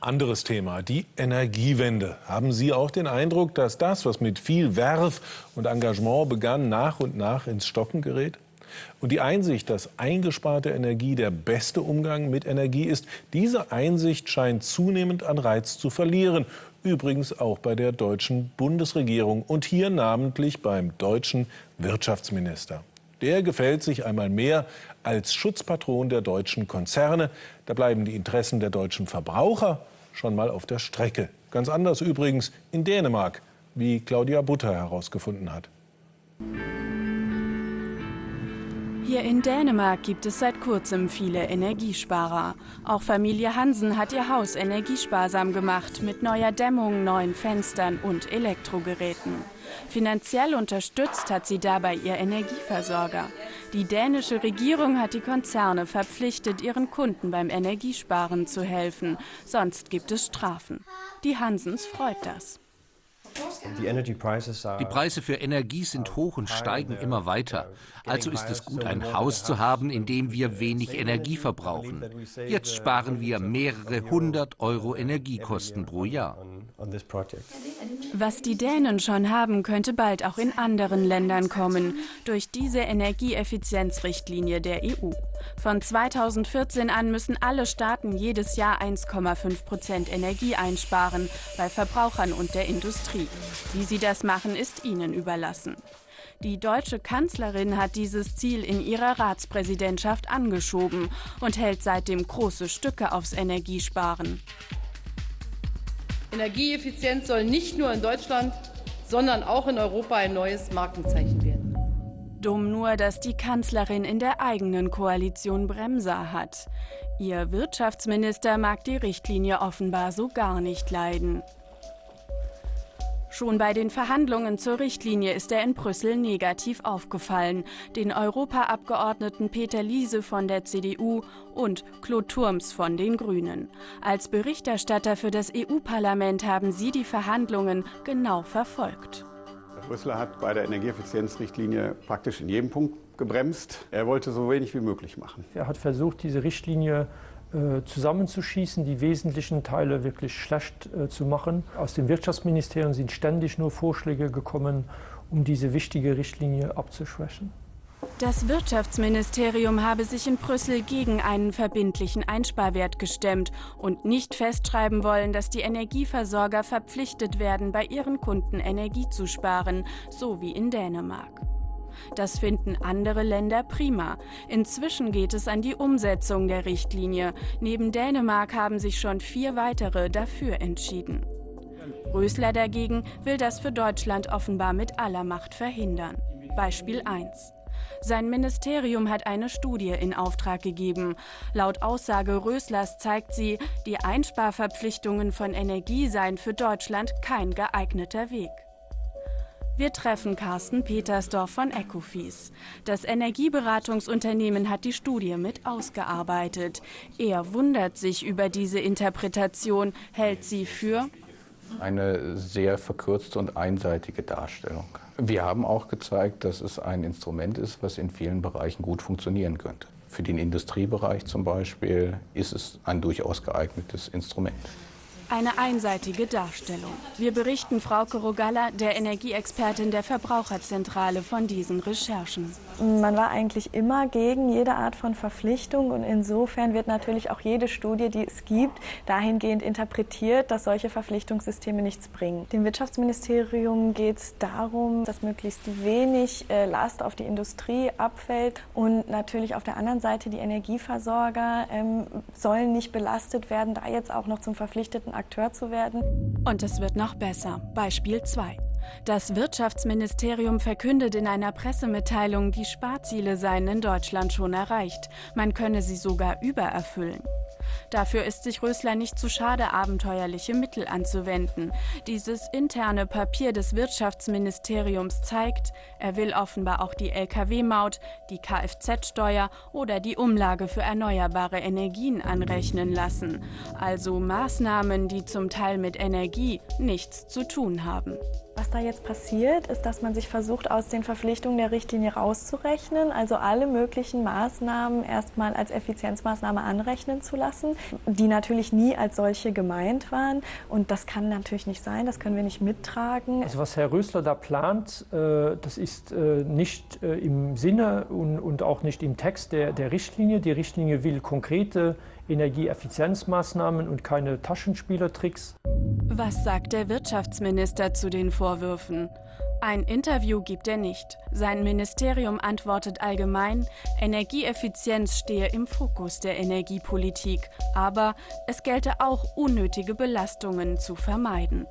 Anderes Thema, die Energiewende. Haben Sie auch den Eindruck, dass das, was mit viel Werf und Engagement begann, nach und nach ins Stocken gerät? Und die Einsicht, dass eingesparte Energie der beste Umgang mit Energie ist, diese Einsicht scheint zunehmend an Reiz zu verlieren. Übrigens auch bei der deutschen Bundesregierung und hier namentlich beim deutschen Wirtschaftsminister. Der gefällt sich einmal mehr als Schutzpatron der deutschen Konzerne. Da bleiben die Interessen der deutschen Verbraucher schon mal auf der Strecke. Ganz anders übrigens in Dänemark, wie Claudia Butter herausgefunden hat. Hier in Dänemark gibt es seit kurzem viele Energiesparer. Auch Familie Hansen hat ihr Haus energiesparsam gemacht mit neuer Dämmung, neuen Fenstern und Elektrogeräten. Finanziell unterstützt hat sie dabei ihr Energieversorger. Die dänische Regierung hat die Konzerne verpflichtet, ihren Kunden beim Energiesparen zu helfen. Sonst gibt es Strafen. Die Hansens freut das. Die Preise für Energie sind hoch und steigen immer weiter. Also ist es gut, ein Haus zu haben, in dem wir wenig Energie verbrauchen. Jetzt sparen wir mehrere hundert Euro Energiekosten pro Jahr. Was die Dänen schon haben, könnte bald auch in anderen Ländern kommen, durch diese Energieeffizienzrichtlinie der EU. Von 2014 an müssen alle Staaten jedes Jahr 1,5 Prozent Energie einsparen, bei Verbrauchern und der Industrie. Wie sie das machen, ist ihnen überlassen. Die deutsche Kanzlerin hat dieses Ziel in ihrer Ratspräsidentschaft angeschoben und hält seitdem große Stücke aufs Energiesparen. Energieeffizienz soll nicht nur in Deutschland, sondern auch in Europa ein neues Markenzeichen werden. Dumm nur, dass die Kanzlerin in der eigenen Koalition Bremser hat. Ihr Wirtschaftsminister mag die Richtlinie offenbar so gar nicht leiden. Schon bei den Verhandlungen zur Richtlinie ist er in Brüssel negativ aufgefallen. Den Europaabgeordneten Peter Liese von der CDU und Claude Turms von den Grünen. Als Berichterstatter für das EU-Parlament haben sie die Verhandlungen genau verfolgt. Herr Brüsseler hat bei der Energieeffizienzrichtlinie praktisch in jedem Punkt gebremst. Er wollte so wenig wie möglich machen. Er hat versucht, diese Richtlinie äh, zusammenzuschießen, die wesentlichen Teile wirklich schlecht äh, zu machen. Aus dem Wirtschaftsministerium sind ständig nur Vorschläge gekommen, um diese wichtige Richtlinie abzuschwächen. Das Wirtschaftsministerium habe sich in Brüssel gegen einen verbindlichen Einsparwert gestemmt und nicht festschreiben wollen, dass die Energieversorger verpflichtet werden, bei ihren Kunden Energie zu sparen, so wie in Dänemark. Das finden andere Länder prima. Inzwischen geht es an die Umsetzung der Richtlinie. Neben Dänemark haben sich schon vier weitere dafür entschieden. Rösler dagegen will das für Deutschland offenbar mit aller Macht verhindern. Beispiel 1. Sein Ministerium hat eine Studie in Auftrag gegeben. Laut Aussage Röslers zeigt sie, die Einsparverpflichtungen von Energie seien für Deutschland kein geeigneter Weg. Wir treffen Carsten Petersdorf von Ecofis. Das Energieberatungsunternehmen hat die Studie mit ausgearbeitet. Er wundert sich über diese Interpretation, hält sie für eine sehr verkürzte und einseitige Darstellung. Wir haben auch gezeigt, dass es ein Instrument ist, was in vielen Bereichen gut funktionieren könnte. Für den Industriebereich zum Beispiel ist es ein durchaus geeignetes Instrument. Eine einseitige Darstellung. Wir berichten Frau Rogalla, der Energieexpertin der Verbraucherzentrale, von diesen Recherchen. Man war eigentlich immer gegen jede Art von Verpflichtung und insofern wird natürlich auch jede Studie, die es gibt, dahingehend interpretiert, dass solche Verpflichtungssysteme nichts bringen. Dem Wirtschaftsministerium geht es darum, dass möglichst wenig äh, Last auf die Industrie abfällt und natürlich auf der anderen Seite die Energieversorger ähm, sollen nicht belastet werden, da jetzt auch noch zum verpflichteten Akteur zu werden. Und es wird noch besser. Beispiel 2. Das Wirtschaftsministerium verkündet in einer Pressemitteilung, die Sparziele seien in Deutschland schon erreicht. Man könne sie sogar übererfüllen. Dafür ist sich Rösler nicht zu schade, abenteuerliche Mittel anzuwenden. Dieses interne Papier des Wirtschaftsministeriums zeigt, er will offenbar auch die Lkw-Maut, die Kfz-Steuer oder die Umlage für erneuerbare Energien anrechnen lassen. Also Maßnahmen, die zum Teil mit Energie nichts zu tun haben. Was da jetzt passiert, ist, dass man sich versucht, aus den Verpflichtungen der Richtlinie rauszurechnen, also alle möglichen Maßnahmen erstmal als Effizienzmaßnahme anrechnen zu lassen, die natürlich nie als solche gemeint waren. Und das kann natürlich nicht sein, das können wir nicht mittragen. Also was Herr Rösler da plant, äh, das ist äh, nicht äh, im Sinne und auch nicht im Text der, der Richtlinie. Die Richtlinie will konkrete Energieeffizienzmaßnahmen und keine Taschenspielertricks. Was sagt der Wirtschaftsminister zu den Vorwürfen? Ein Interview gibt er nicht. Sein Ministerium antwortet allgemein, Energieeffizienz stehe im Fokus der Energiepolitik, aber es gelte auch unnötige Belastungen zu vermeiden.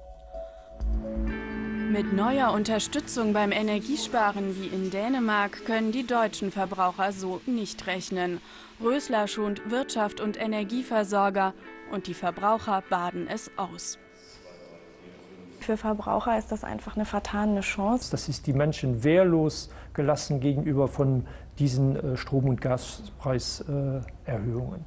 Mit neuer Unterstützung beim Energiesparen wie in Dänemark können die deutschen Verbraucher so nicht rechnen. Rösler schont Wirtschaft und Energieversorger und die Verbraucher baden es aus. Für Verbraucher ist das einfach eine vertane Chance. Das ist die Menschen wehrlos gelassen gegenüber von diesen äh, Strom- und Gaspreiserhöhungen.